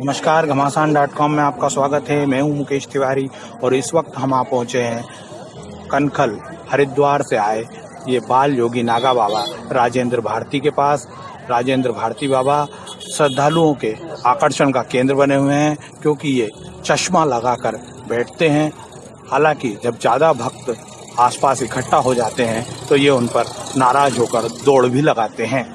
नमस्कार, घमासान dot com में आपका स्वागत है। मैं हूँ मुकेश तिवारी और इस वक्त हम आप पहुँचे हैं कनखल, हरिद्वार से आए ये बाल योगी नागा बाबा, राजेंद्र भारती के पास। राजेंद्र भारती बाबा श्रद्धालुओं के आकर्षण का केंद्र बने हुए हैं क्योंकि ये चश्मा लगाकर बैठते हैं। हालाँकि जब ज़्यादा भक्त आसपास इकट्ठा हो जाते हैं तो ये उन पर नाराज़ होकर दौड़ भी लगाते हैं।